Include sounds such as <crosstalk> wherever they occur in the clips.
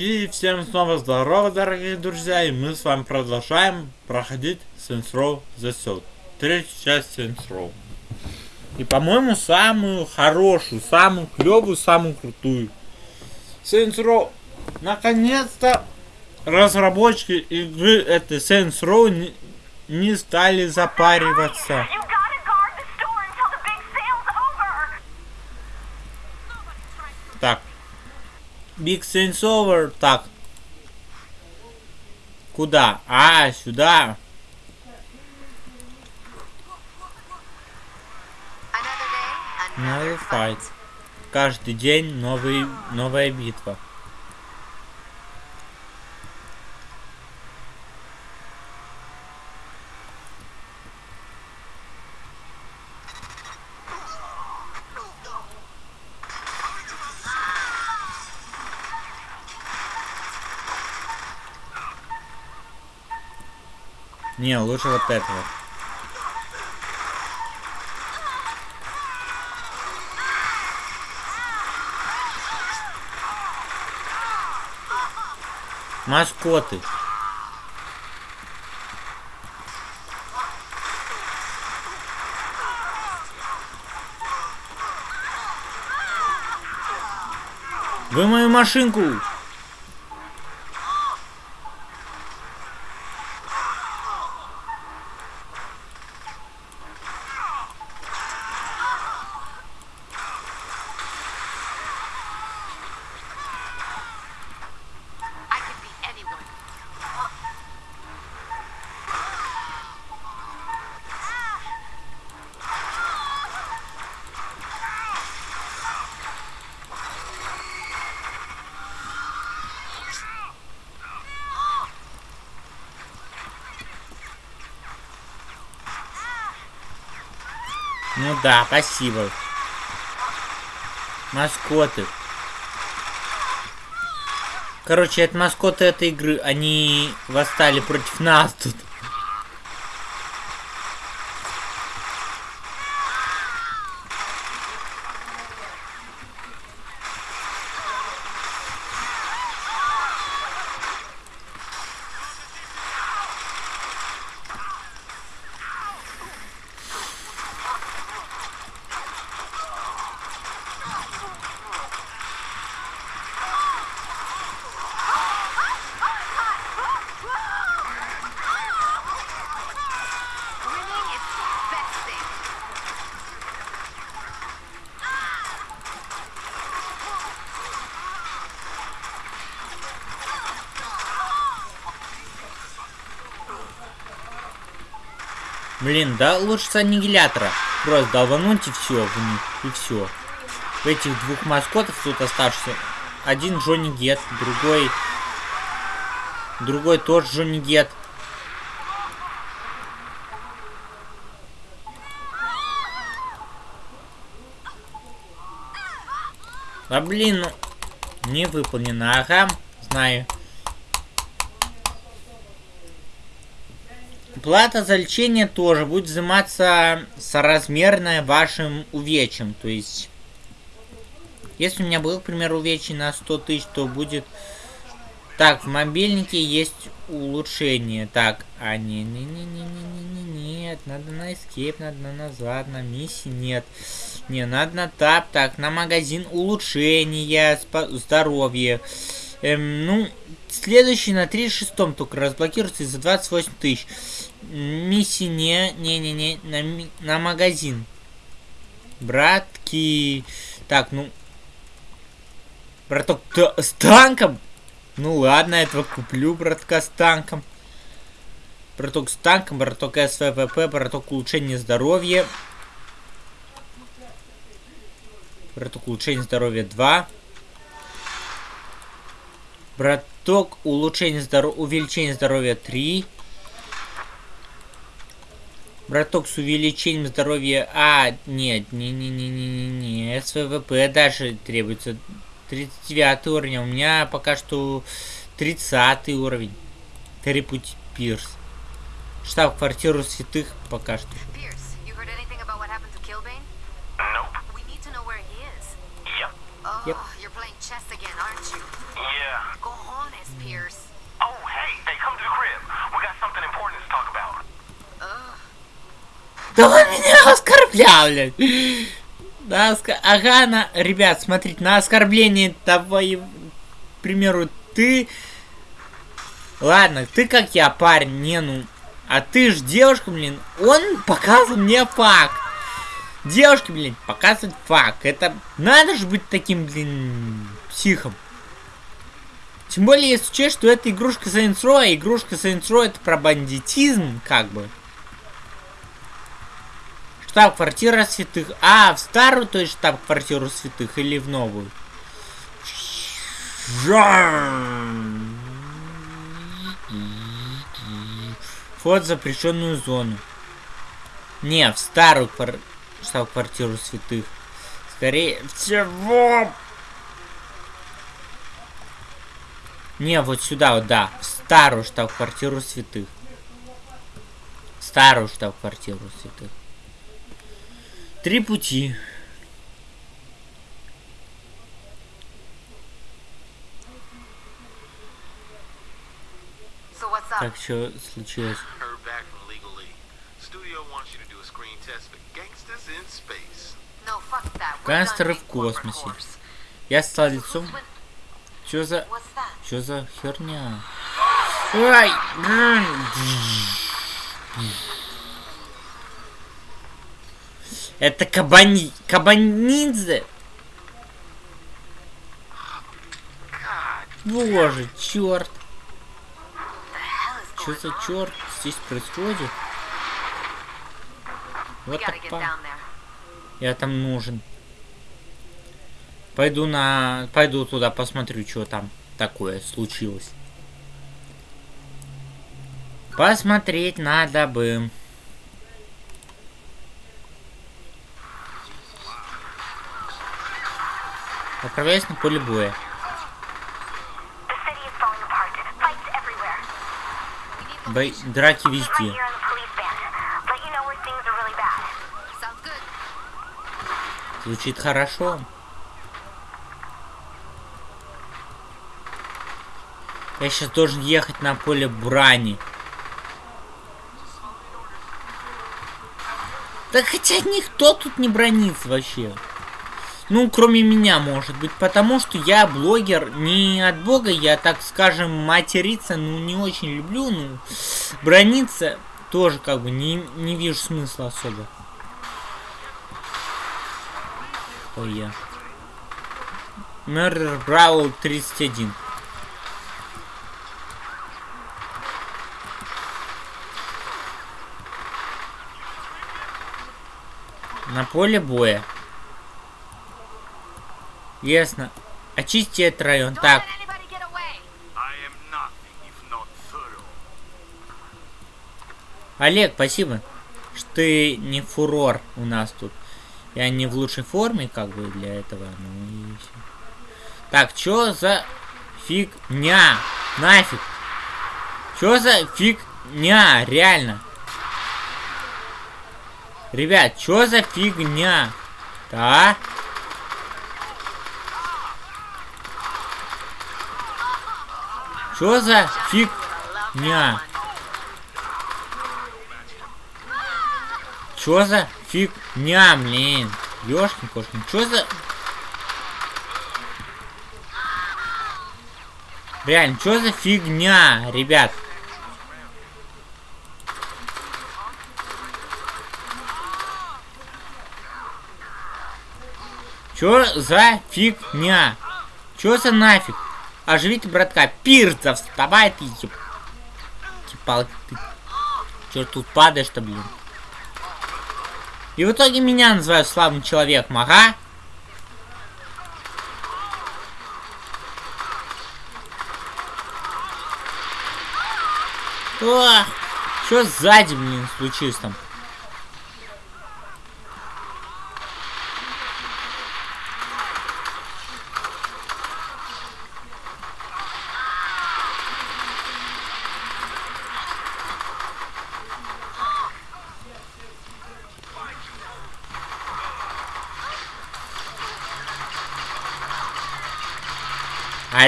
И всем снова здорово, дорогие друзья, и мы с вами продолжаем проходить Saints Row The Third. Третью часть Saints Row. И, по-моему, самую хорошую, самую клевую, самую крутую. Saints Row. Наконец-то разработчики игры этой Saints Row не, не стали запариваться. Так. Big Saints Over. Так. Куда? А, сюда. Another fight. Каждый день новый, новая битва. Не, лучше вот этого. Маскоты. Вы мою машинку! Ну да, спасибо. Маскоты. Короче, это маскоты этой игры. Они восстали против нас тут. Да лучше с аннигилятора. Просто долбануть и все в них. И все. В этих двух маскотов тут оставшихся. Один Джонни Гет, другой... Другой тоже Джонни Гет. А блин, ну... Не выполнено. Ага, знаю. Плата за лечение тоже будет взиматься соразмерная вашим увечьям. То есть, если у меня был, к примеру, увечий на 100 тысяч, то будет... Так, в мобильнике есть улучшение. Так, а не, не, не, не, не, не, не, нет, надо на escape, надо на назад, на миссии нет. Не, надо на тап, так, на магазин улучшения, здоровье. Эм, ну, следующий на 36 только разблокируется за 28 тысяч. Миссии не, не-не-не, на, ми- на магазин. Братки. Так, ну. Браток, та- с танком? Ну ладно, этого куплю, братка, с танком. Браток с танком, браток СВПП, браток улучшение здоровья. Браток улучшение здоровья 2. Браток улучшение здоровья, увеличение здоровья 3. Браток с увеличением здоровья... А, нет, не-не-не-не-не-не. СВП дальше требуется 39 уровень. а У меня пока что 30 уровень. Террипуть Пирс. Штаб-квартиру святых пока что. You Да он меня оскорблял, блядь. На оска- Ага, на... ребят, смотрите, на оскорбление того, к примеру, ты... Ладно, ты как я, парень, не ну... А ты ж девушка, блин, он показывал мне факт. Девушки, блин, показывают факт. Это надо же быть таким, блин, психом. Тем более, если учесть, что это игрушка Saints Row, а игрушка Saints Row это про бандитизм, как бы. Штаб-квартира святых. А, в старую, то есть штаб-квартиру святых или в новую? Вход в запрещенную зону. Не, в старую квар... штаб-квартиру святых. Скорее всего. Не, вот сюда, вот, да. В старую штаб-квартиру святых. Старую штаб-квартиру святых. Три пути. Так, что случилось? Гангстеры в космосе. Я стал лицом. Чё за... Чё за херня? Ай! блин. Это кабани... Кабанидзе? Боже, черт. Что за черт здесь происходит? Вот так there. Я там нужен. Пойду на... Пойду туда, посмотрю, что там такое случилось. Посмотреть надо бы. Отправляюсь на поле боя. Бой... Драки везде. Звучит хорошо. Я сейчас должен ехать на поле брани. Да хотя никто тут не бронится вообще. Ну, кроме меня, может быть, потому что я блогер не от бога, я, так скажем, материться, ну, не очень люблю, ну, брониться тоже, как бы, не, не вижу смысла особо. Ой, я. Murder Brawl 31. На поле боя. Ясно. Очисти этот район. Так. Олег, спасибо, что ты не фурор у нас тут. Я не в лучшей форме, как бы, для этого. Ну и всё. Так, чё за фигня? Нафиг. Чё за фигня? Реально. Ребят, чё за фигня? Да? Чё за фигня? Чё за фигня, блин? Ёшкин кошкин, чё за... Реально, чё за фигня, ребят? Чё за фигня? Чё за нафиг? Оживите братка. Пирцев, вставай ты, еб... Палки ты. Чё тут падаешь-то, блин? И в итоге меня называют слабым человеком, ага. О, что сзади, блин, случилось там?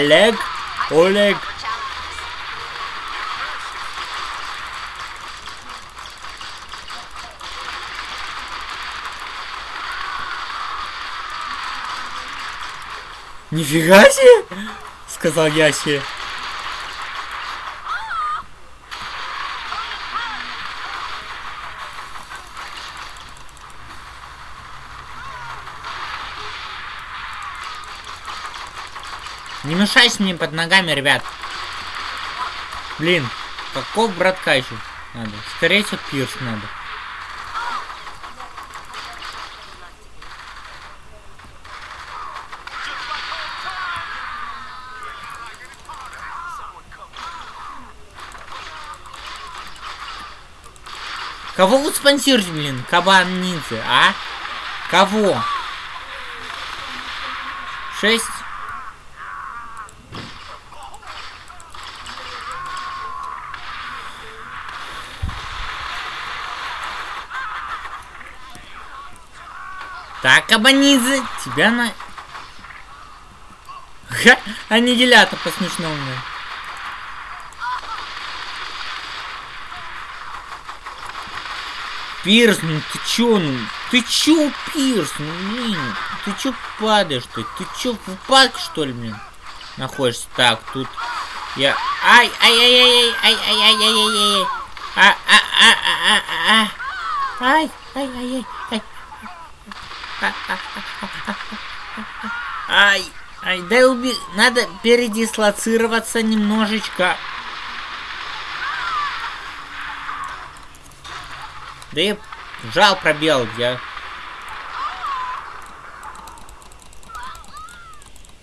Олег? Олег? Нифига себе! Сказал Яси. Не мешайся мне под ногами, ребят. Блин, каков братка надо? Скорее всего, пирс надо. Кого вы спонсируете, блин? Кабан ниндзя, а? Кого? Шесть? Так, Кабанидзе, тебя на... Ха, аннигилятор по-смешному. Пирс, ну ты чё, ну? Ты чё, Пирс, ну блин? Ты чё падаешь ты? Ты чё, в упадке что ли, блин? Находишься так, тут я... Ай, ай, ай, ай, ай, ай, ай, ай, ай, ай, ай, а, а, а, а, а, а, ай, ай, ай, ай, ай, Ай, ай, дай уби... Надо передислоцироваться немножечко. Да я жал пробел, я...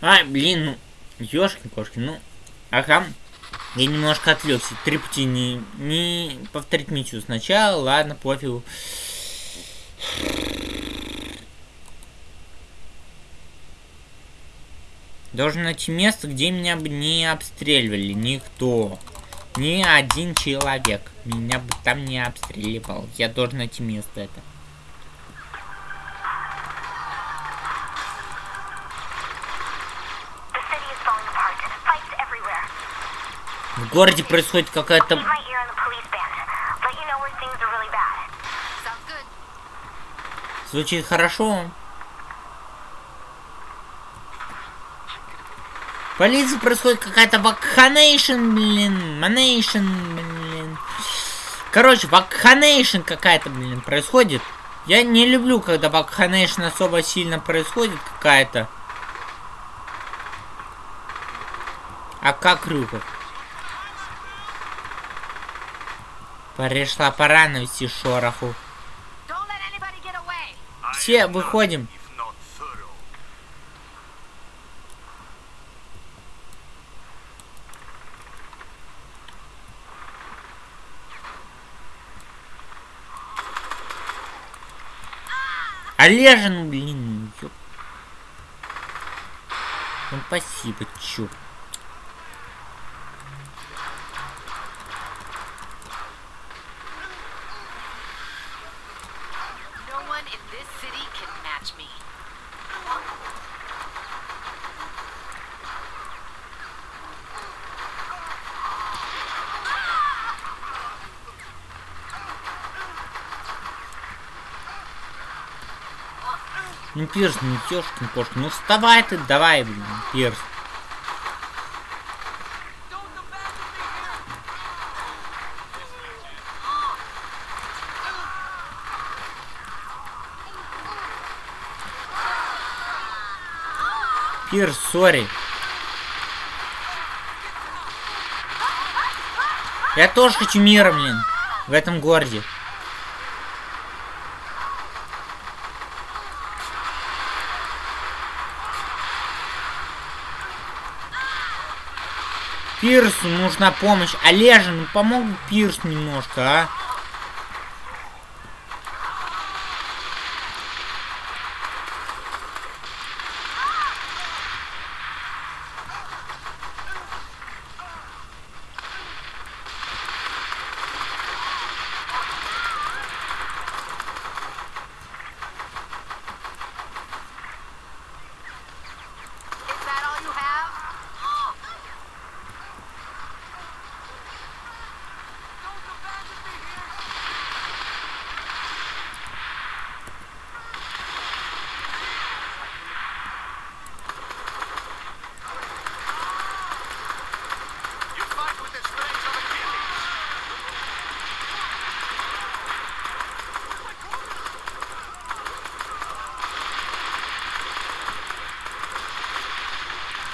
Ай, блин, ну... Ёшкин-кошкин, ну... Ага. Я немножко отвлекся. Три пути не... Не повторить миссию сначала. Ладно, пофигу. Должен найти место, где меня бы не обстреливали никто. Ни один человек. Меня бы там не обстреливал. Я должен найти место это. В городе происходит какая-то... Keep my полиции происходит какая-то вакханейшн, блин. Манейшн, блин. Короче, вакханейшн какая-то, блин, происходит. Я не люблю, когда вакханейшн особо сильно происходит какая-то. А как Рюков? Пришла пора навести шороху. Все выходим. Олежин, блин, ёп. Ну спасибо, чё. Пирс, ну ёшкин кошкин. Ну вставай ты, давай, блин, Пирс. Пирс, сори. Я тоже хочу мира, блин, в этом городе. Пирсу нужна помощь. Олежа, ну помог Пирс немножко, а?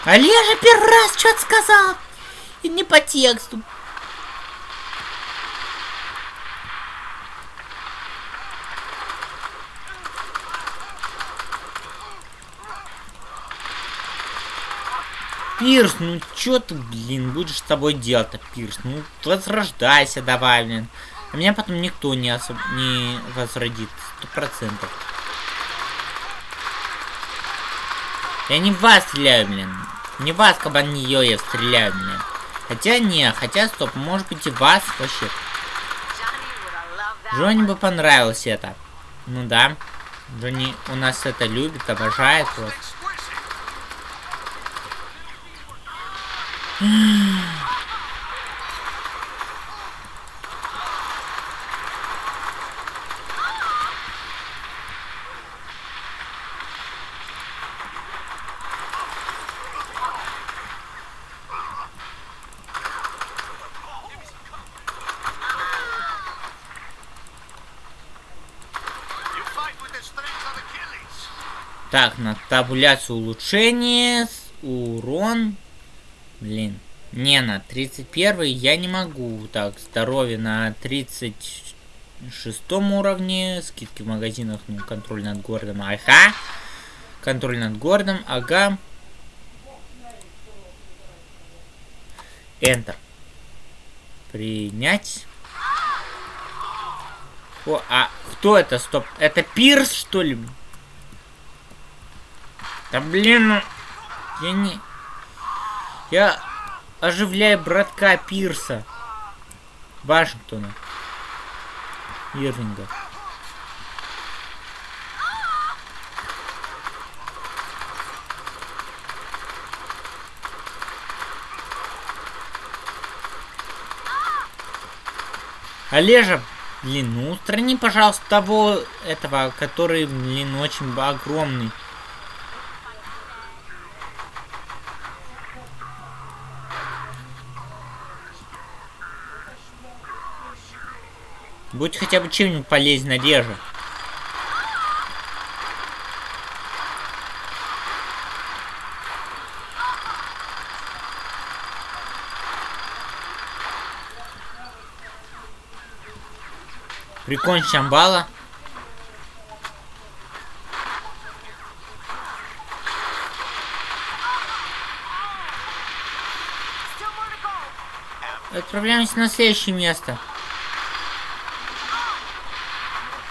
Олежа первый раз что-то сказал. И не по тексту. Пирс, ну чё ты, блин, будешь с тобой делать-то, Пирс? Ну, возрождайся давай, блин. А меня потом никто не, особ... не возродит, сто процентов. Я не в вас стреляю, блин. Не в вас, кабан, не я стреляю, блин. Хотя не, хотя стоп, может быть и вас вообще. Джонни бы понравилось это. Ну да. Джонни у нас это любит, обожает. Вот. You fight with the strength of Achilles. Так, на табуляцию улучшения. Урон. Блин. Не, на 31 я не могу. Так, здоровье на 36 уровне. Скидки в магазинах, ну, контроль над городом. Ага. Контроль над городом, ага. Enter. Принять. О, а кто это? Стоп. Это Пирс, что ли? Да блин, ну... Я не... Я оживляю братка Пирса. Вашингтона. Ирвинга. Олежа, блин, ну устрани, пожалуйста, того этого, который, блин, очень огромный. Будь хотя бы чем-нибудь полезен, Олежа. Прикончи амбала. Отправляемся на следующее место.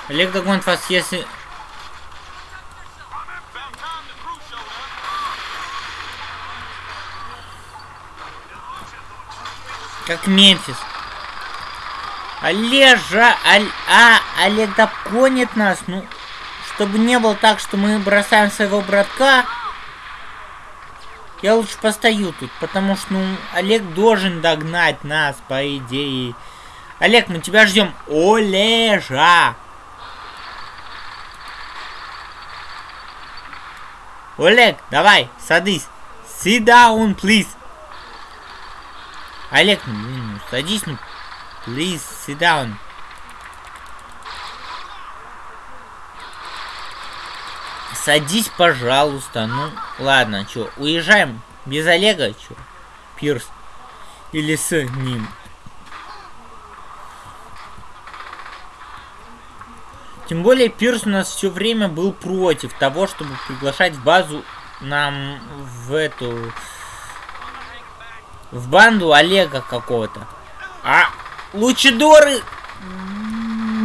Олег догонит вас, если... Как Мемфис. Олежа, Аль... А, Олег догонит нас, ну... Чтобы не было так, что мы бросаем своего братка... Я лучше постою тут, потому что, ну, Олег должен догнать нас, по идее. Олег, мы тебя ждем. Олежа! Олег, давай, садись. Sit down, please. Олег, ну, ну, садись, ну, please, sit down. Садись, пожалуйста. Ну, ладно, чё, уезжаем без Олега, чё? Пирс. Или с ним. Тем более Пирс у нас все время был против того, чтобы приглашать в базу нам в эту... В банду Олега какого-то. А лучидоры...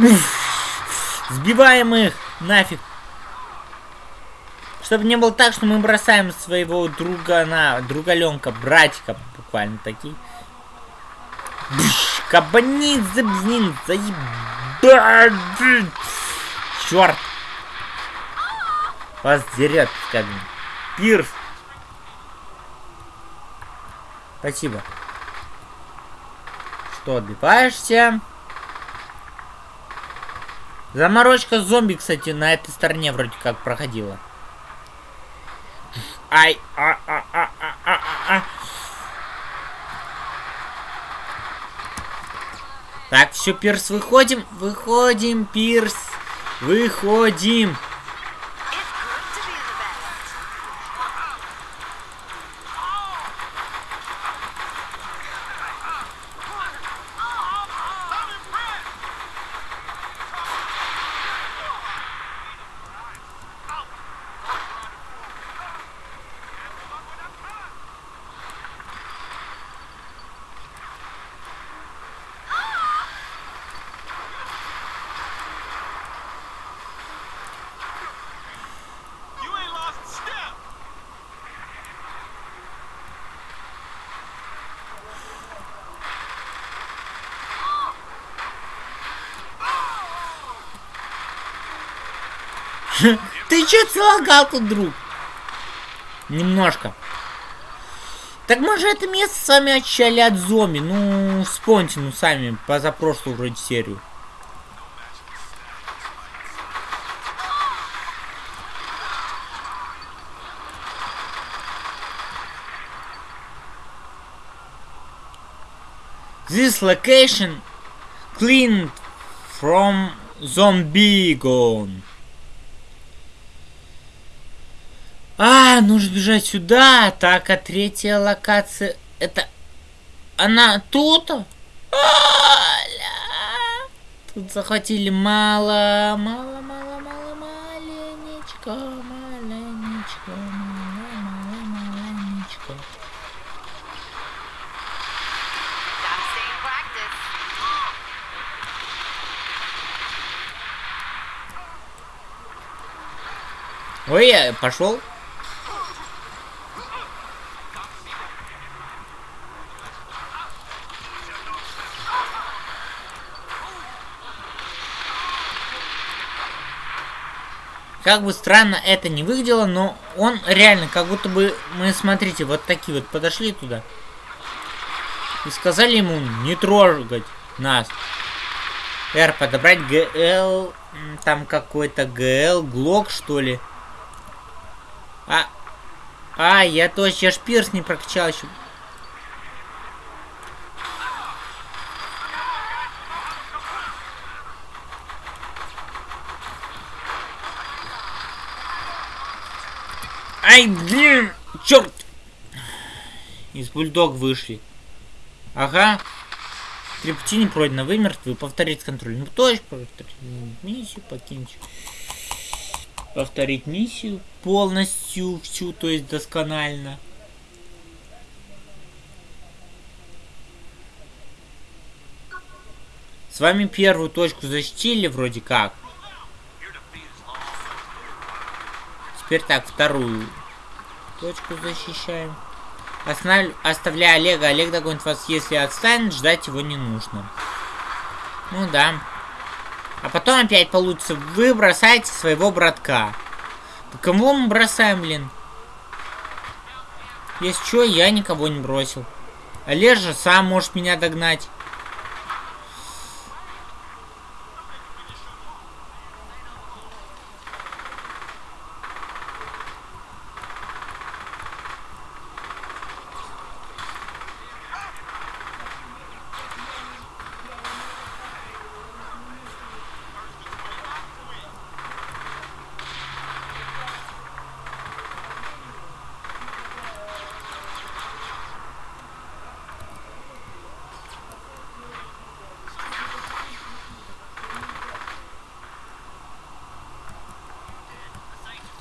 <laughs> Сбиваем их нафиг. Чтобы не было так, что мы бросаем своего друга на другаленка, братика, буквально такие. Бш, Кабанит, блин, заебать. Черт. Вас дерет, скажем. Пирс. Спасибо. Что, отбиваешься? Заморочка зомби, кстати, на этой стороне вроде как проходила. Ай, а, а, а, а, а, а, а. Так, все, Пирс, выходим, выходим, Пирс, выходим. <laughs> Ты чё целогал тут, друг? Немножко. Так мы же это место сами очищали от зомби. Ну, вспомните, ну, сами, позапрошлую вроде серию. This location cleaned from zombie gone. Нужно бежать сюда. Так, а третья локация... Это... Она тут? Аля! Тут захватили мало, мало, мало, мало, маленечко, маленечко, мало, мало, маленечко. Ой, я пошел. Как бы странно это не выглядело, но он реально, как будто бы мы, смотрите, вот такие вот подошли туда. И сказали ему не трогать нас. Р, подобрать ГЛ, там какой-то ГЛ, Глок что ли. А, а, я точно, я ж пирс не прокачал еще. Ай, блин, черт! Из бульдог вышли. Ага. Не пройдено, вы мертвы. Повторить контрольную точку, повторить миссию, покинуть. Повторить миссию полностью, всю, то есть досконально. С вами первую точку защитили вроде как. Теперь так, вторую точку защищаем. Останов... Оставляя Олега, Олег догонит вас, если отстанет, ждать его не нужно. Ну да. А потом опять получится, вы бросаете своего братка. Да Кого мы бросаем, блин? Если что, я никого не бросил. Олег же сам может меня догнать.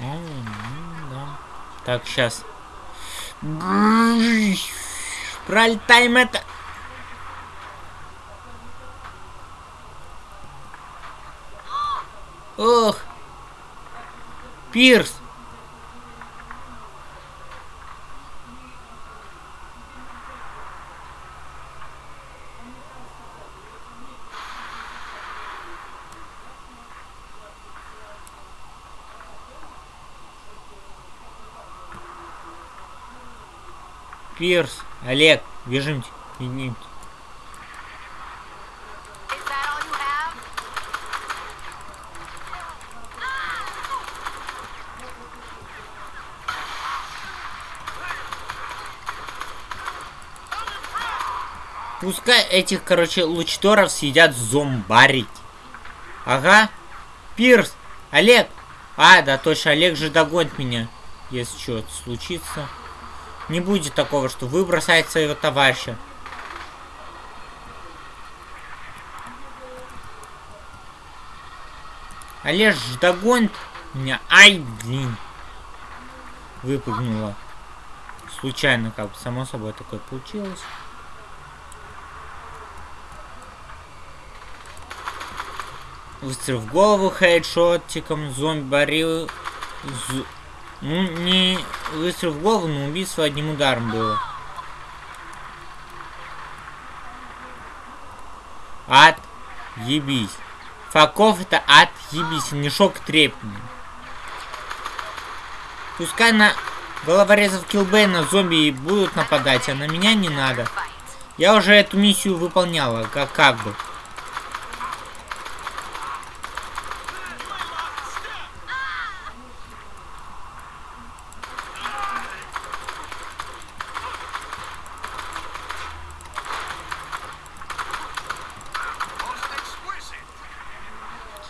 А, ну да. Так, сейчас. Пролетаем это. Ох. Пирс. Пирс. Олег, бежимте. Have? Пускай этих, короче, лучторов съедят зомбарить. Ага. Пирс. Олег. А, да, точно, Олег же догонит меня. Если что-то случится. Не будет такого, что вы своего товарища. Олег же догонит меня. Ай, блин. Выпрыгнула. Случайно, как бы, само собой такое получилось. Выстрел в голову хедшотиком, зомби борил. З- Ну, не выстрел в голову, но убийство одним ударом было. От ебись. Факов это от ебись, не шок трепни. Пускай на головорезов Килбейна зомби будут нападать, а на меня не надо. Я уже эту миссию выполняла, как, как бы.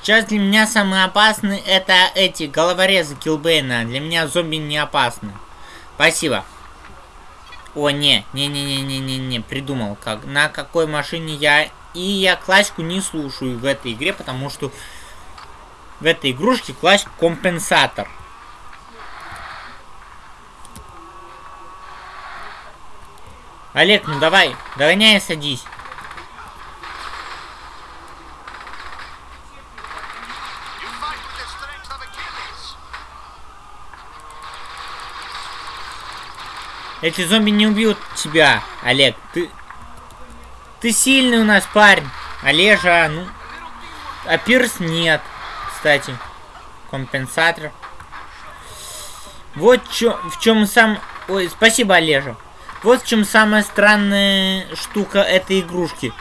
Сейчас для меня самые опасные это эти головорезы Килбейна. Для меня зомби не опасны. Спасибо. О, не, не-не-не-не-не-не, придумал, как, на какой машине я... И я классику не слушаю в этой игре, потому что в этой игрушке классик компенсатор. Олег, ну давай, догоняй и садись. You fight with the strength of Achilles. Эти зомби не убьют тебя, Олег. Ты... Ты сильный у нас парень. Олежа, ну... А Пирс нет, кстати. Компенсатор. Вот чё, в чем сам... Ой, спасибо, Олежа. Вот в чем самая странная штука этой игрушки.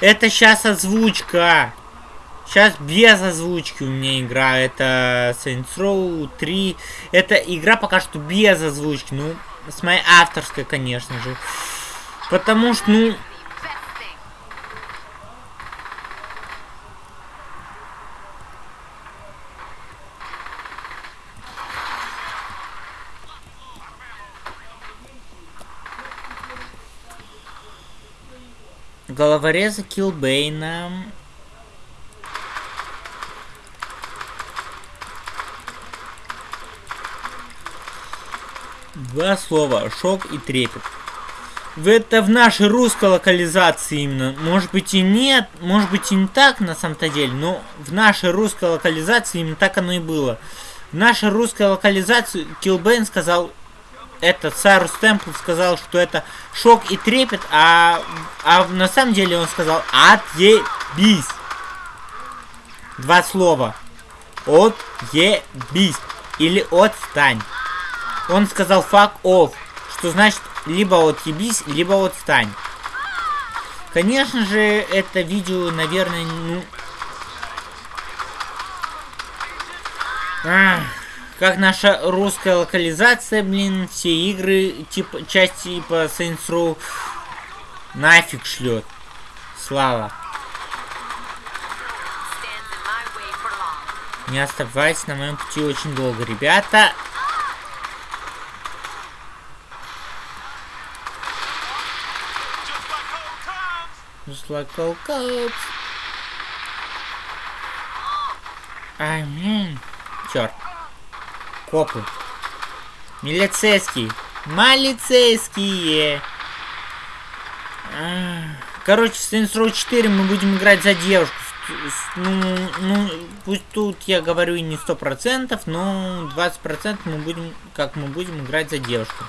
Это сейчас озвучка. Сейчас без озвучки у меня игра. Это Saints Row 3. Это игра пока что без озвучки. Ну, с моей авторской, конечно же. Потому что, ну, головореза Килбейна. Два слова. Шок и трепет. Это в нашей русской локализации именно. Может быть и нет, может быть и не так на самом-то деле, но в нашей русской локализации именно так оно и было. В нашей русской локализации Килбейн сказал, этот Сайрус Темпл сказал, что это шок и трепет, а, а на самом деле он сказал отъебись. Два слова. Отъебись. Или отстань. Он сказал fuck off, что значит либо отъебись, либо отстань. Конечно же, это видео, наверное, ну... Ах, как наша русская локализация, блин, все игры, типа, часть типа Saints Row нафиг шлет. Слава. Не оставайтесь на моем пути очень долго, ребята. Cops. Ай, блин. Черт. Копы. Милицейские. Малицейские. Ах. Короче, Saints Row 4 мы будем играть за девушку. Ну, ну, пусть тут я говорю не сто процентов, но 20 процентов мы будем, как мы будем играть за девушку.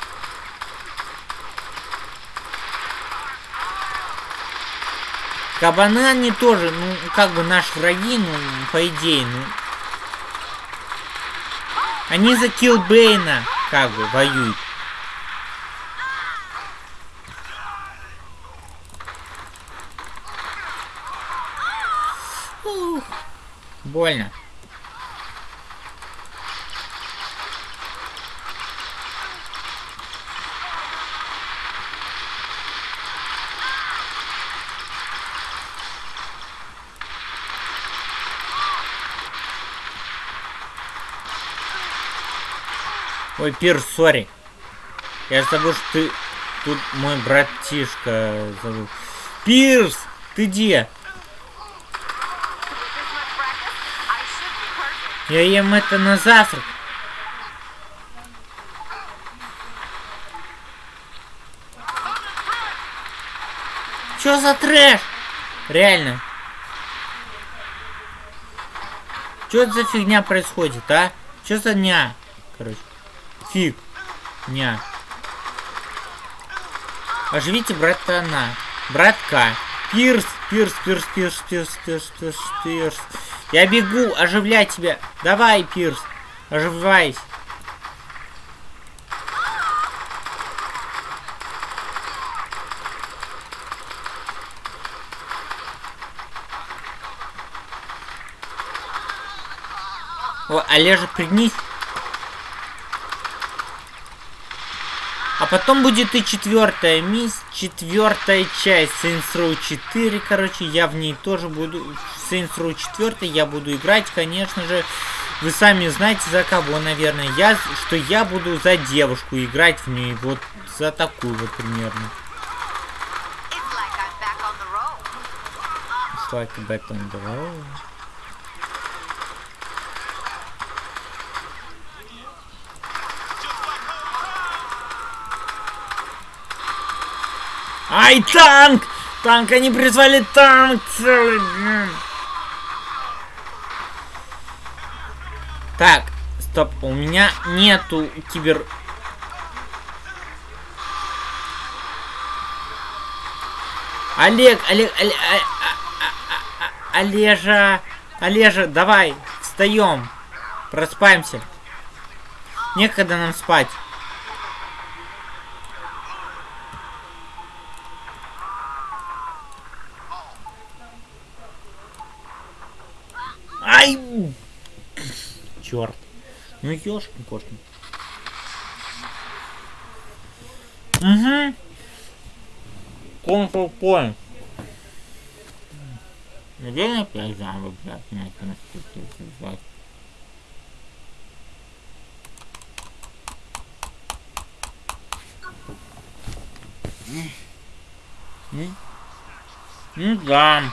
Кабаны они тоже, ну, как бы наши враги, ну, по идее, ну. Они за Килбейна, как бы, воюют. Ух, Больно. Ой, Пирс, сори. Я забыл, что ты тут мой братишка зовут. Пирс, ты где? Я ем это на завтрак. Чё за трэш? Реально. Чё за фигня происходит, а? Чё за дня? Короче. Фигня. Оживите братана. Братка. Пирс, пирс, пирс, пирс, пирс, пирс, пирс, пирс. Я бегу, оживляй тебя. Давай, пирс. Оживай. О, Олежа, пригнись. Потом будет и четвертая мисс, четвертая часть Saints Row 4, короче, я в ней тоже буду, в Saints Row 4 я буду играть, конечно же, вы сами знаете за кого, наверное, я, что я буду за девушку играть в ней, вот за такую вот примерно. It's like I'm back on the road. It's like a back on the road. Ай, танк! Танк, они призвали танк целый. блин. Так, стоп, у меня нету кибер... Олег, Олег, Олег, а- а- а- Олежа, Олежа, давай, встаем, проспаемся. Некогда нам спать. Ай! Черт. Ну ёшкин кошкин. Угу. Control point. Наверное, опять заново, блядь, наступит, Ну, ну да.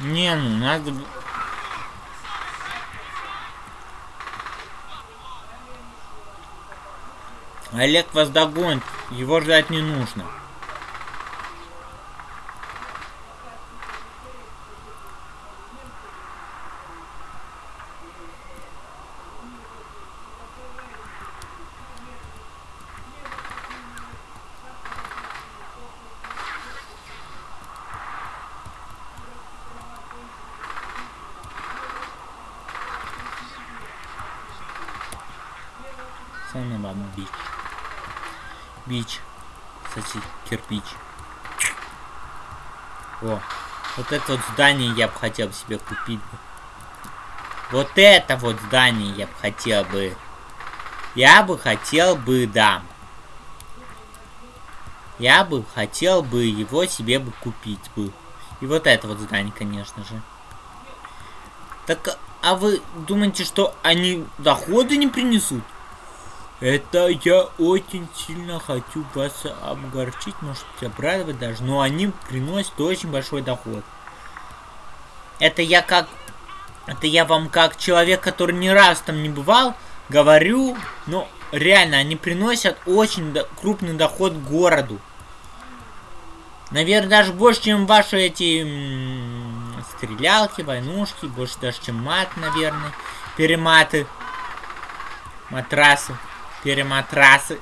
Не, ну надо... Олег вас догонит, его ждать не нужно. Самый вам бич. Бич. Кстати, кирпич. О, вот это вот здание я бы хотел себе купить. Вот это вот здание я бы хотел бы. Я бы хотел бы, да. Я бы хотел бы его себе бы купить бы. И вот это вот здание, конечно же. Так, а вы думаете, что они доходы не принесут? Это я очень сильно хочу вас обгорчить, может обрадовать даже, но они приносят очень большой доход. Это я как... Это я вам как человек, который ни раз там не бывал, говорю, но реально они приносят очень до- крупный доход городу. Наверное, даже больше, чем ваши эти стрелялки, войнушки, больше даже, чем мат, наверное, перематы, матрасы, перематрасы.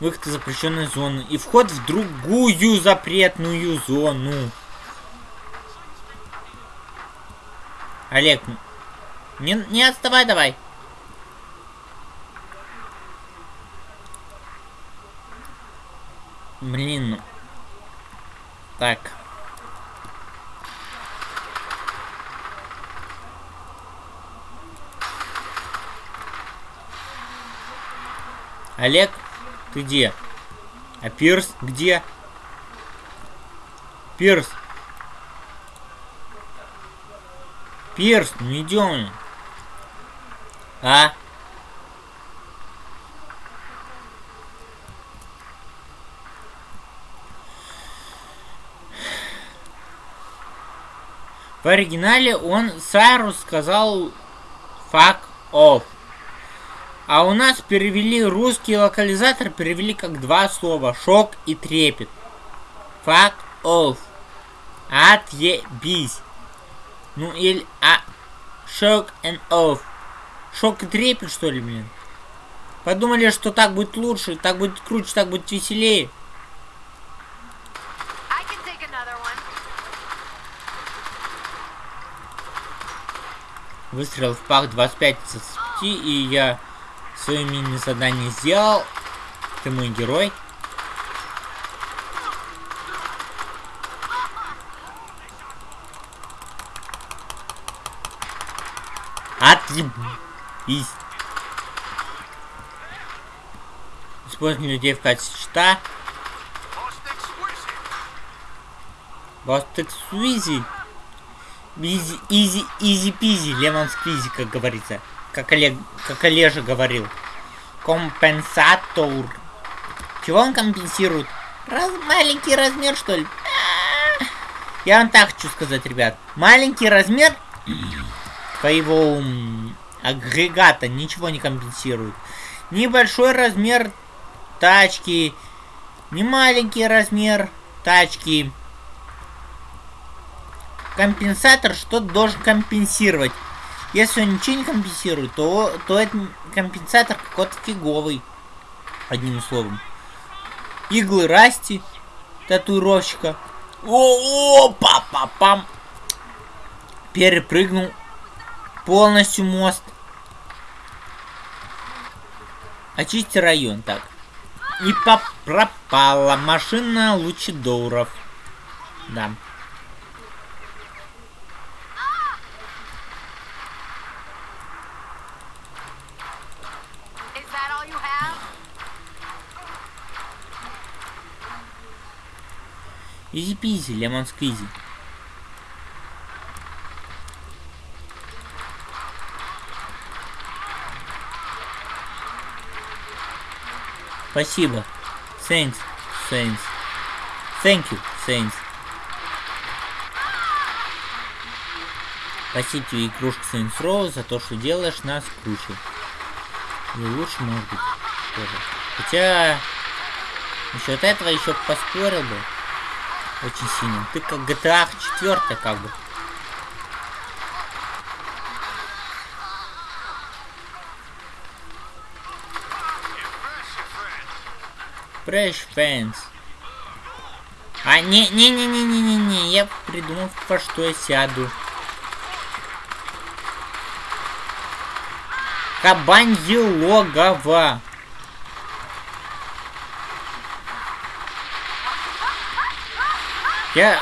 Выход из запрещенной зоны и вход в другую запретную зону. Олег, не, не отставай давай. Блин. Так. Олег, ты где? А Пирс где? Пирс. Пирс, ну идем. А? В оригинале он Сайрус сказал fuck off. А у нас перевели русский локализатор, перевели как два слова. Шок и трепет. Fuck off. Отъебись. Ну или... А... Шок and off. Шок и трепет, что ли, блин? Подумали, что так будет лучше, так будет круче, так будет веселее. Выстрел в пах 25 из 30, и я Свое мини-задание сделал. Ты мой герой. Отъеб... Используем людей в качестве щита. Бастек so easy. Easy, easy, easy-peasy, lemon squeezy, как говорится. Как Олег, как Олежа говорил. Компенсатор. Чего он компенсирует? Раз, маленький размер, что ли? А, Я вам так хочу сказать, ребят. Маленький размер твоего агрегата ничего не компенсирует. Небольшой размер тачки, не маленький размер тачки. Компенсатор что-то должен компенсировать. Если он ничего не компенсирует, то, то этот компенсатор какой-то фиговый. Одним словом. Иглы Расти, татуировщика. О, па па пам Перепрыгнул полностью мост. Очисти район, так. И пропала машина лучидоров. Да. Изи пизи, лемон сквизи. Спасибо. Thanks, thanks. Thank you, thanks. Спасибо тебе, игрушка Saints Row, за то, что делаешь нас круче. И лучше, может быть, тоже. Хотя, насчет этого еще поспорил бы. Очень сильно. Ты как GTA 4 как бы. Fresh Fans. А, не-не-не-не-не-не-не, я придумал, по что я сяду. Кабанье логово. Я...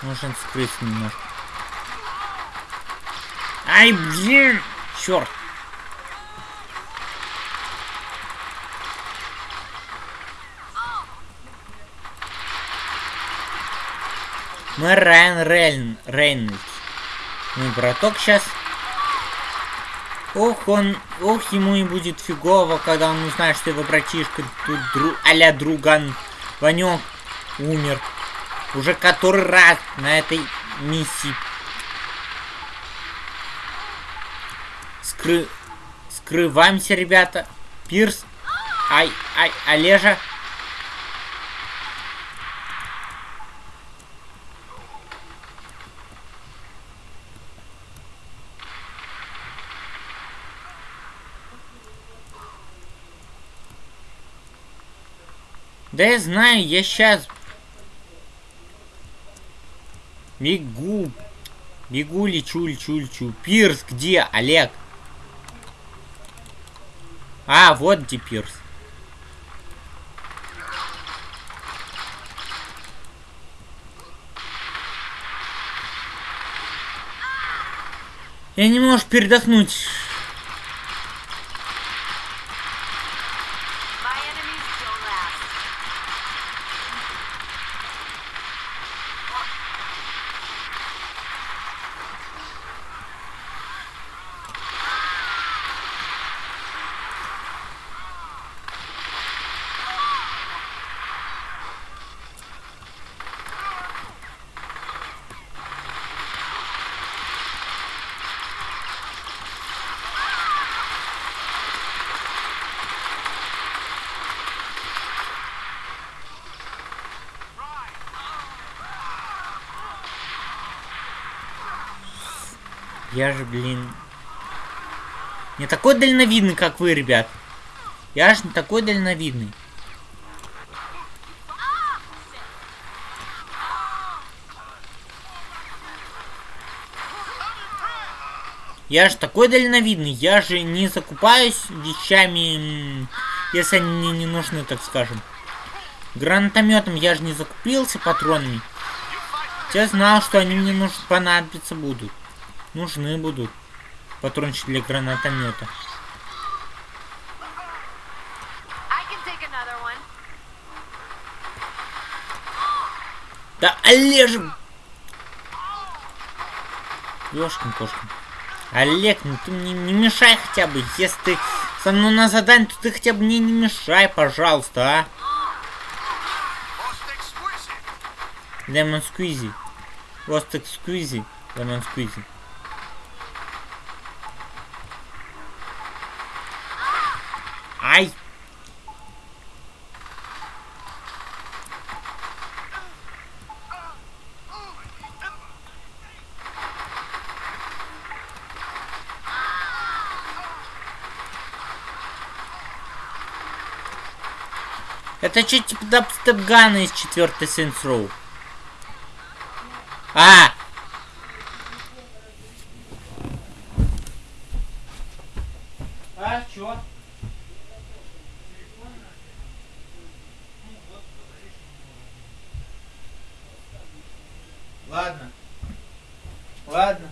Нужно скрыться немножко. Ай, блин! Черт! Мы Райан Рейн... Рейнольдс. Мой браток сейчас... Ох, он... Ох, ему и будет фигово, когда он узнает, что его братишка тут дру... а друган Ванек умер. Уже который раз на этой миссии. Скры... Скрываемся, ребята. Пирс. Ай, ай, Олежа. Да я знаю, я сейчас бегу. Бегу, лечу, лечу, лечу. Пирс, где, Олег? А, вот где Пирс. Я не можешь передохнуть. Я же, блин... Не такой дальновидный, как вы, ребят. Я же не такой дальновидный. Я же такой дальновидный, я же не закупаюсь вещами, если они мне не нужны, так скажем. Гранатометом я же не закупился патронами. Я знал, что они мне нужны, понадобиться будут. Нужны будут. Патрончик для гранатомета. Да, Олежек! Ёшкин кошкин. Олег, ну ты мне не мешай хотя бы. Если ты со мной на задание, то ты хотя бы мне не мешай, пожалуйста, а. Лемон сквизи. Ростик сквизи. Лемон сквизи. Ай! Это что, типа дабстеп-гана из четвертой Saints Row? А! А, чё? Ладно. Ладно.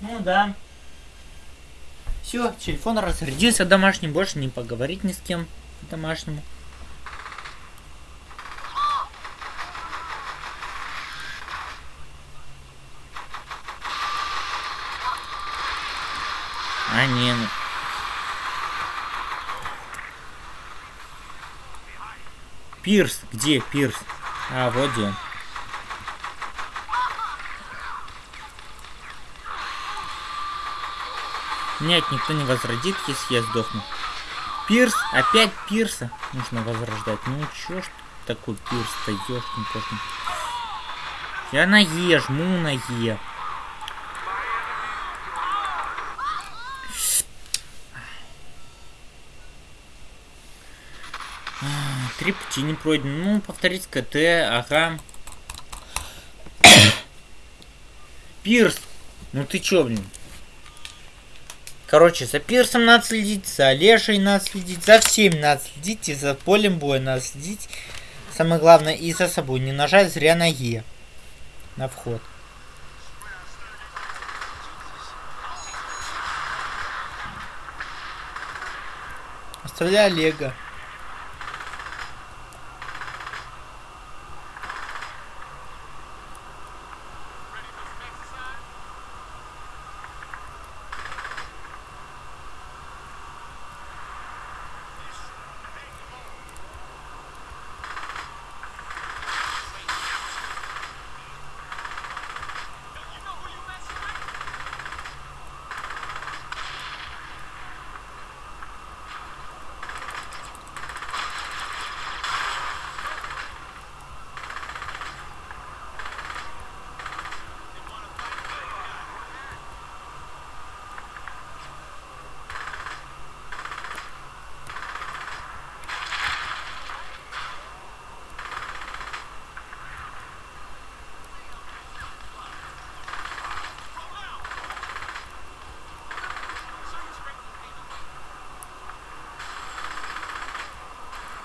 Ну да. Все, телефон разрядился домашний, больше не поговорить ни с кем домашнему. А, не, ну. Пирс, где Пирс? А, вот где. Нет, никто не возродит, если я сдохну. Пирс, опять Пирса нужно возрождать. Ну чё ж такой Пирс-то, ёшкин кошкин. Я на Е, жму на Е. А, Три пути не пройдены. Ну, повторить КТ, ага. Пирс! Ну ты чё, блин? Короче, за Пирсом надо следить, за Олежей надо следить, за всеми надо следить, и за полем боя надо следить. Самое главное, и за собой. Не нажать зря на Е. На вход. Оставляй Олега.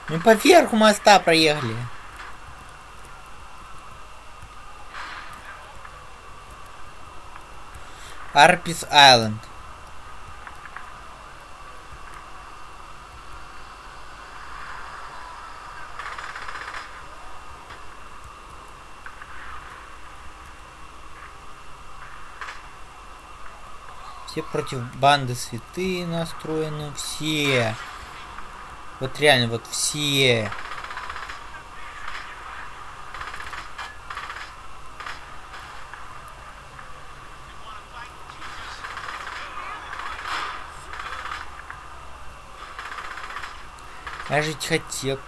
Мы по верху моста проехали. Арпис Айленд. Все против банды святые настроены, все. Вот реально, вот все. Я жить хотел.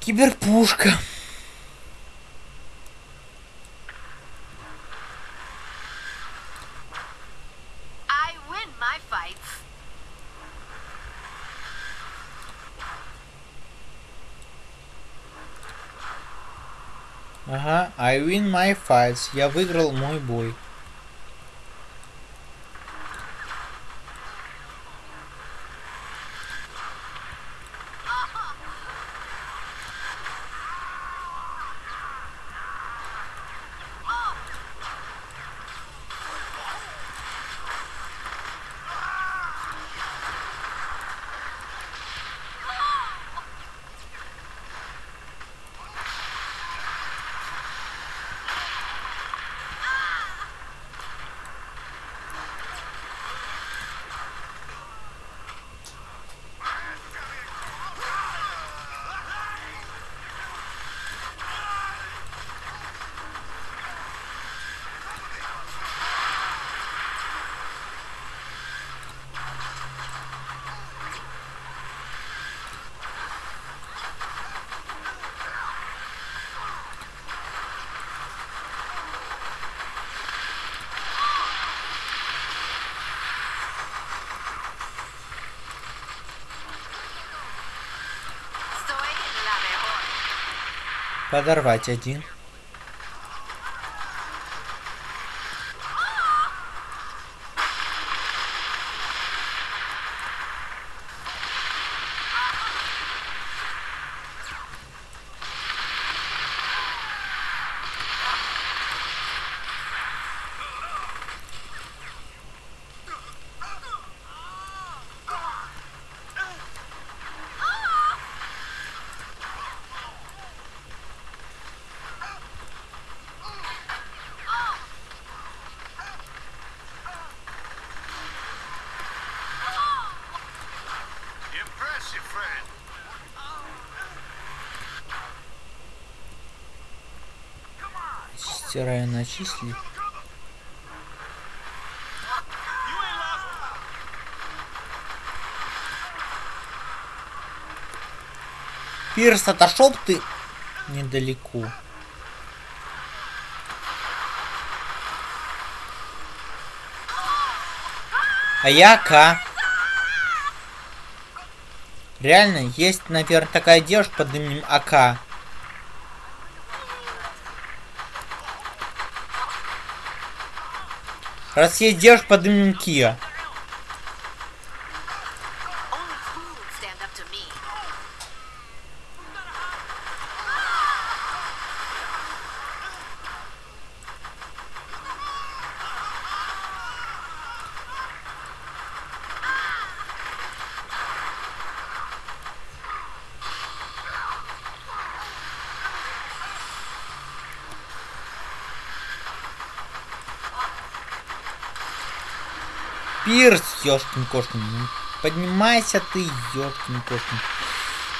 Киберпушка. I win my fights. Я выиграл мой бой. Подорвать один. Стираю начисли. Пирс, отошел ты недалеко. А я К. Реально, есть, наверное, такая девушка под именем АК. Раз есть девушка под именем Кия. Ёшкин кошкин. Ну, поднимайся ты, ёшкин кошкин.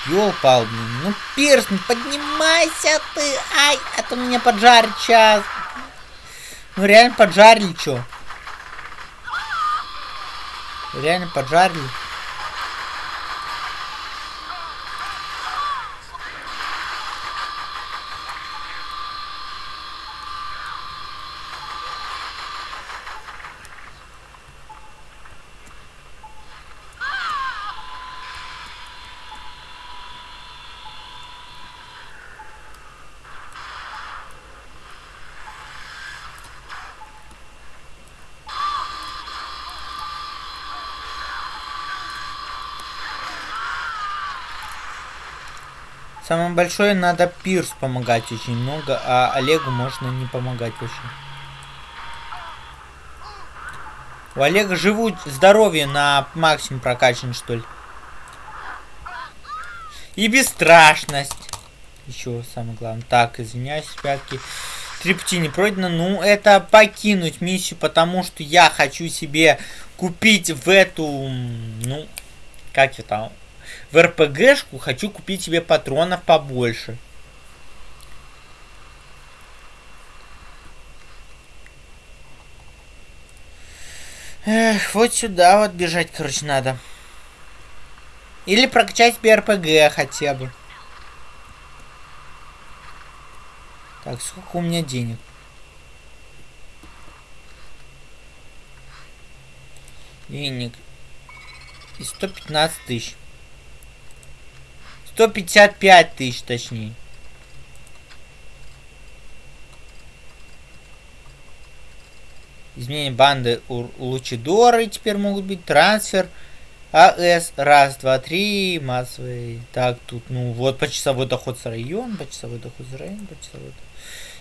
Ёлпал, блин. Ну, Пирс, поднимайся ты. Ай, а то меня поджарит сейчас. Ну, реально поджарили, чё? Реально поджарили. Самое большое надо Пирс помогать очень много, а Олегу можно не помогать вообще. У Олега живут здоровье на максимум прокачан, что ли. И бесстрашность. Еще самое главное. Так, извиняюсь, ребятки. Три пути не пройдено. Ну, это покинуть миссию, потому что я хочу себе купить в эту... Ну, как это? В РПГшку хочу купить себе патронов побольше. Эх, вот сюда вот бежать, короче, надо. Или прокачать себе РПГ хотя бы. Так, сколько у меня денег? Денег. И 115 тысяч. 155 тысяч, точнее. Изменение банды у Лучидоры теперь могут быть. Трансфер. АС. Раз, два, три. Массовый. Так, тут, ну, вот почасовой доход с район. Почасовой доход с район. Почасовой доход.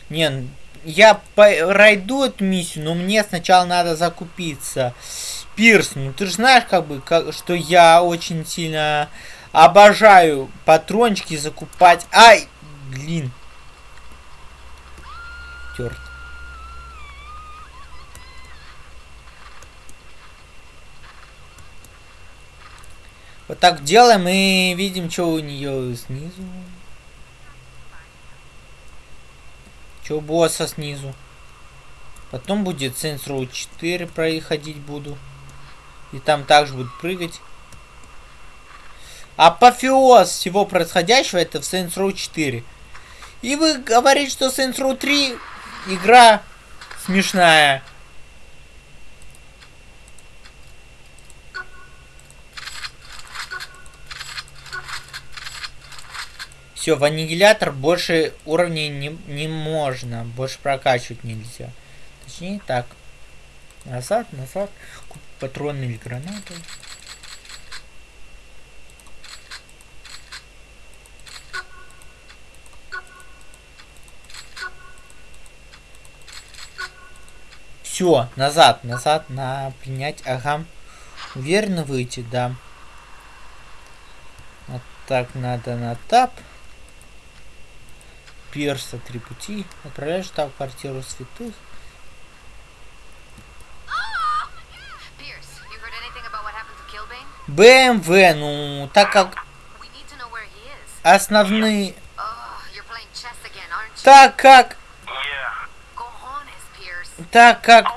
Не, ну, я по пройду эту миссию, но мне сначала надо закупиться. Пирс, ну ты же знаешь, как бы, как, что я очень сильно обожаю патрончики закупать. Ай, блин. Терт. Вот так делаем и видим, что у нее снизу. Что у босса снизу. Потом будет Saints Row 4 проходить буду. И там также буду прыгать. Апофеоз всего происходящего это в Saints Row 4. И вы говорите, что Saints Row 3 игра смешная. Все, в аннигилятор больше уровней не, не можно. Больше прокачивать нельзя. Точнее так. Назад, назад. Патроны или гранаты. Все, назад, назад, на принять, ага. Уверенно выйти, да. Вот так надо на тап. Перса, три пути. Отправляешь там в квартиру святых. БМВ, ну, так как основные... Oh? Так как... Так как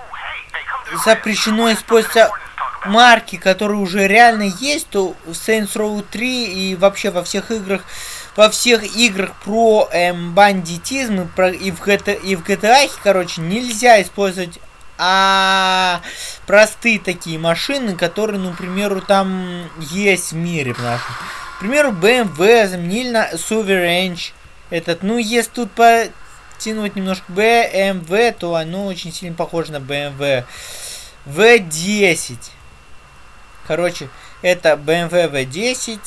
запрещено использовать марки, которые уже реально есть, то в Saints Row 3 и вообще во всех играх, во всех играх про эм, бандитизм и, про, и, в GTA, и в GTA, короче, нельзя использовать а простые такие машины, которые, ну, к там есть в мире в нашем. К примеру, BMW заменили на Soverange. Этот, ну, если тут потянуть немножко BMW, то оно очень сильно похоже на BMW. V10. Короче, это BMW V10.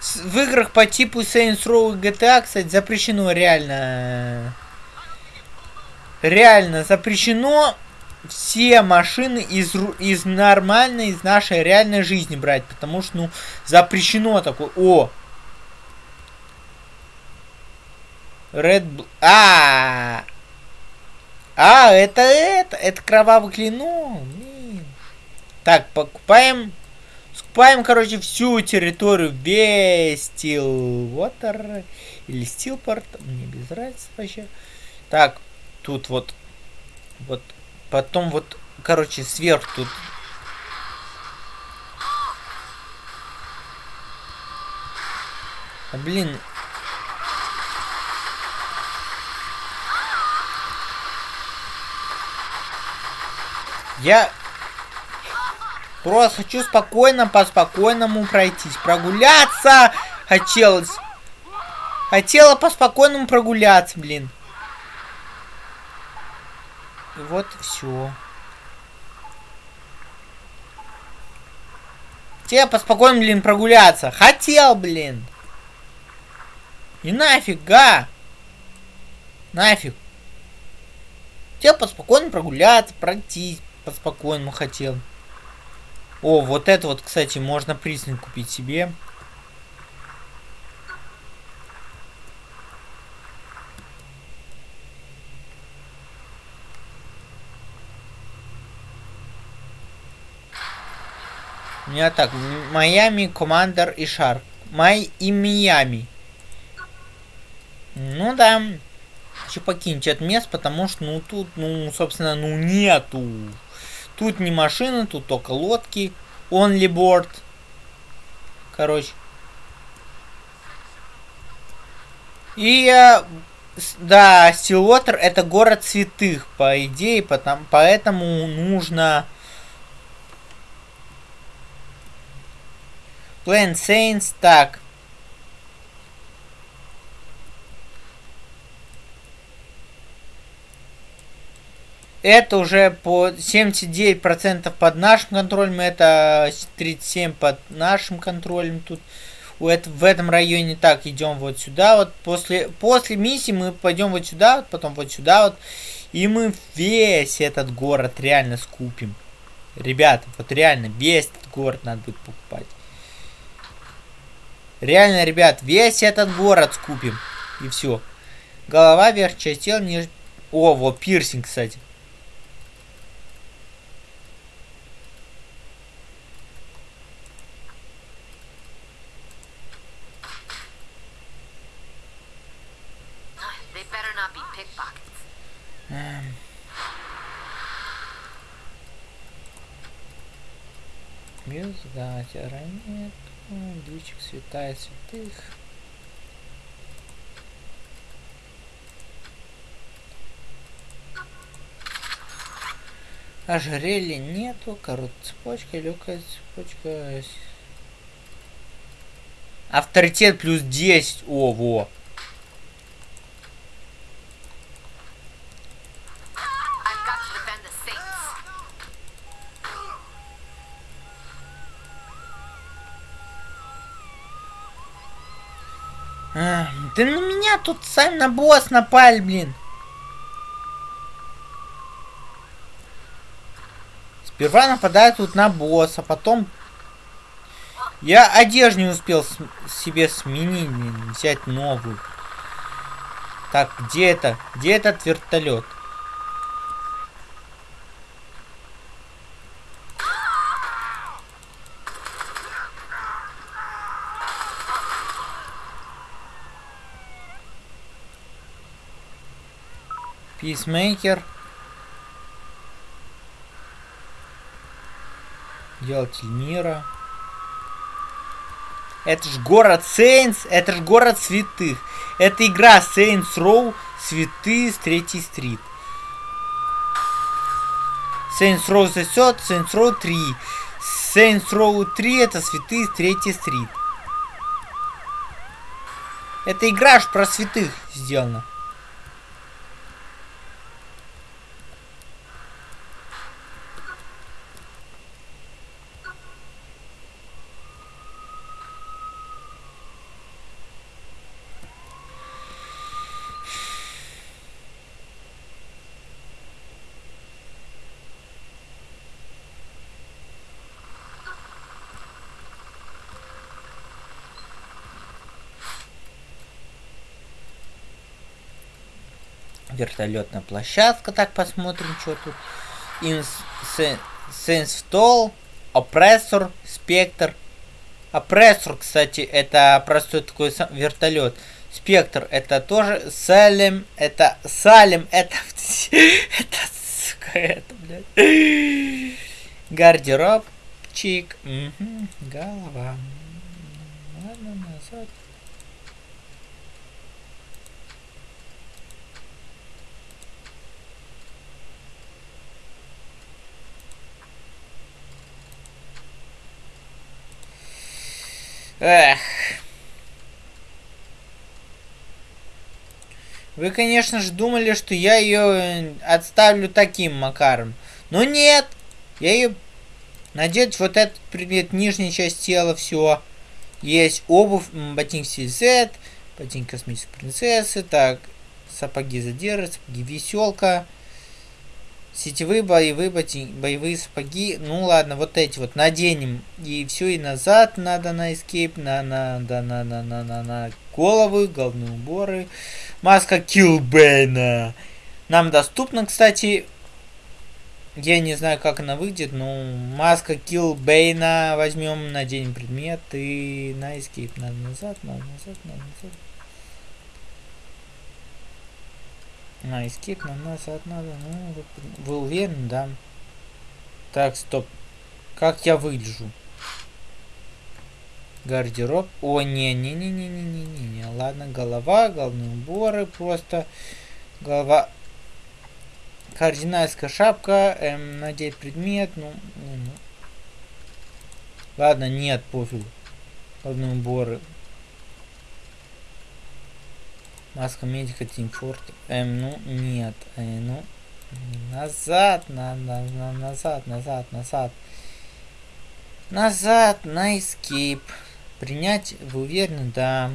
С- В играх по типу Saints Row и GTA, кстати, запрещено реально... Реально запрещено все машины из, из нормальной, из нашей реальной жизни брать, потому что, ну, запрещено такое. О, Red Bl- А, а, это это, это кровавый клинок. Так, покупаем, скупаем, короче, всю территорию весь Stillwater или Stillport, мне без разницы вообще. Так, тут вот, вот, потом вот, короче, сверху тут. А, блин, Я просто хочу спокойно, по спокойному пройтись. Прогуляться хотелось. Хотела по спокойному прогуляться, блин. Вот все. Хотел по спокойному, блин, прогуляться. Хотел, блин. И нафига. Нафиг. Хотел поспокойно прогуляться, пройтись по-спокойному хотел. О, вот это вот, кстати, можно признак купить себе. Меня так, Майами, Командер и Шарк. Май и Миами. Ну да. Хочу покинуть это место, потому что, ну, тут, ну, собственно, ну, нету. Тут не машины, тут только лодки. Only board. Короче. И, э, да, Стилвотер это город святых, по идее, потом, поэтому нужно... Plain Saints, так. Это уже по 79% под нашим контролем, это 37% под нашим контролем. Тут у это, в этом районе так идем вот сюда. Вот после, после миссии мы пойдем вот сюда, вот, потом вот сюда вот. И мы весь этот город реально скупим. Ребята, вот реально весь этот город надо будет покупать. Реально, ребят, весь этот город скупим. И все. Голова, верх, часть тела, ниже... О, вот пирсинг, кстати. Better not be Дичик, святая святых. Ожерелья нету, короткая цепочка, легкая цепочка. Авторитет плюс 10. О, во. Тут сами на босс напали, блин. Сперва нападают тут на босса, потом... Я одежду не успел себе сменить, взять новую. Так, где это? Где этот вертолет? Писмейкер. Делатель мира. Это ж город Сейнс, это ж город святых. Это игра Saints Row Святые с третьей стрит. Saints Row засет, Saints Row 3. Saints Row 3 это Святые с третьей стрит. Это игра ж про святых сделана. Вертолетная площадка, так посмотрим, что тут. Сенсфтол, опрессор, спектр. Опрессор, кстати, это простой такой вертолет. Спектр это тоже Салем, это Салем, <laughs> это это сука, это, блядь. Гардеробчик, мгм, голова. Ладно, назад. Эх. Вы, конечно же, думали, что я ее отставлю таким макаром. Но нет! Я ее надеть вот этот предмет, нижняя часть тела, все. Есть обувь, ботинки CZ, ботинки космической принцессы, так, сапоги задержи, сапоги веселка, сетевые боевые ботинки, боевые сапоги. Ну ладно, вот эти вот наденем. И все, и назад надо на escape, на, на, да, на, на, на, на, на головы, головные уборы. Маска Килбейна. Нам доступна, кстати, я не знаю, как она выйдет, но маска Килбейна возьмем, наденем предмет и на escape. Надо назад, надо назад, надо назад. На надо назад, надо. Ну, вы уверены, да? Так, стоп. Как я выгляжу? Гардероб. О, не-не-не-не-не-не-не. Ладно, голова, головные уборы просто. Голова. Кардинальская шапка. Эм, надеть предмет. Ну, ну, ну. Ладно, нет, пофиг. Головные уборы. Маска медика Тим Форд. Эм, ну, нет. Э, ну, Назад, на, на, на, назад, назад, назад. Назад, на escape. Принять, вы уверены? Да.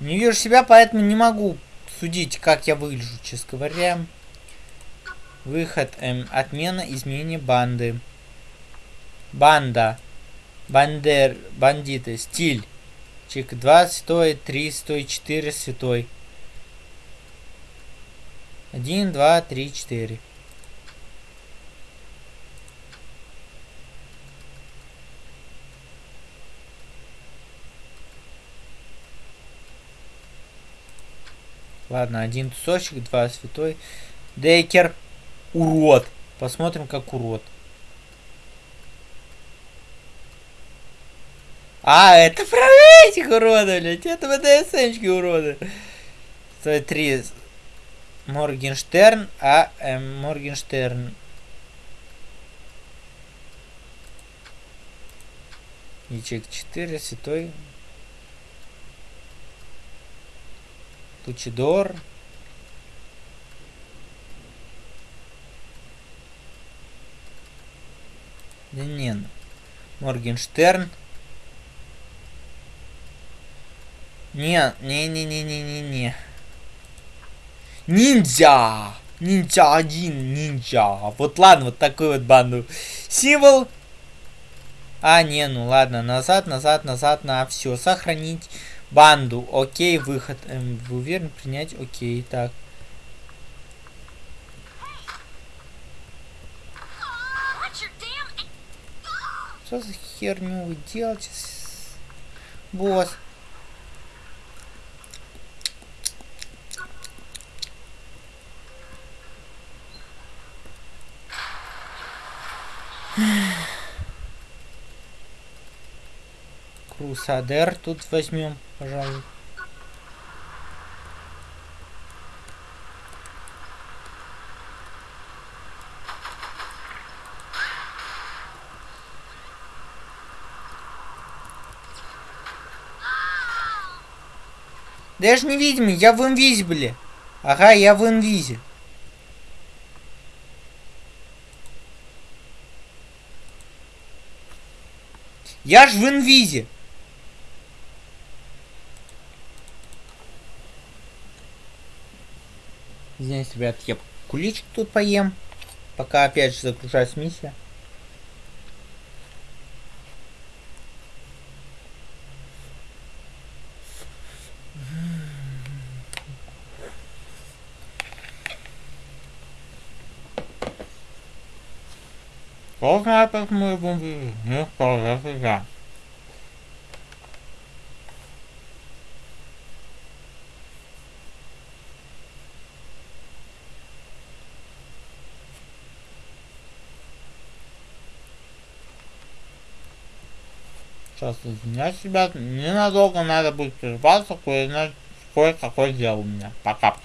Не вижу себя, поэтому не могу судить, как я выгляжу, честно говоря. Выход. Эм, отмена изменения банды. Банда. Бандер. Бандиты. Стиль. Чик 2 святой, 3 святой, 4 святой. 1, 2, 3, 4. Ладно, один тусовщик, два святой. Дейкер. Урод. Посмотрим, как урод. А, это про этих уродов, блядь. Это ВДСМчики уроды. Стоит три. Моргенштерн, а эм, Моргенштерн. Ячек 4, святой. Лучидор. Да не, ну. Моргенштерн. Не, не, не, не, не, не, не. Ниндзя! Ниндзя один, ниндзя. Вот ладно, вот такой вот банду. Символ. А, не, ну ладно, назад, назад, назад, на все. Сохранить банду. Окей, выход. Эм, вы уверены принять? Окей, так. Что за херню вы делаете? Босс. Крусадер тут возьмем, пожалуй. Да я ж невидимый, я в инвизибле. Ага, я в инвизе. Я ж в инвизе. Извиняюсь, ребят, я куличик тут поем. Пока опять же загружаюсь миссия. Знает, как мы будем не сказать я. Сейчас извиняюсь, ребят, ненадолго надо будет прерваться, кое-какое дело у меня. Пока.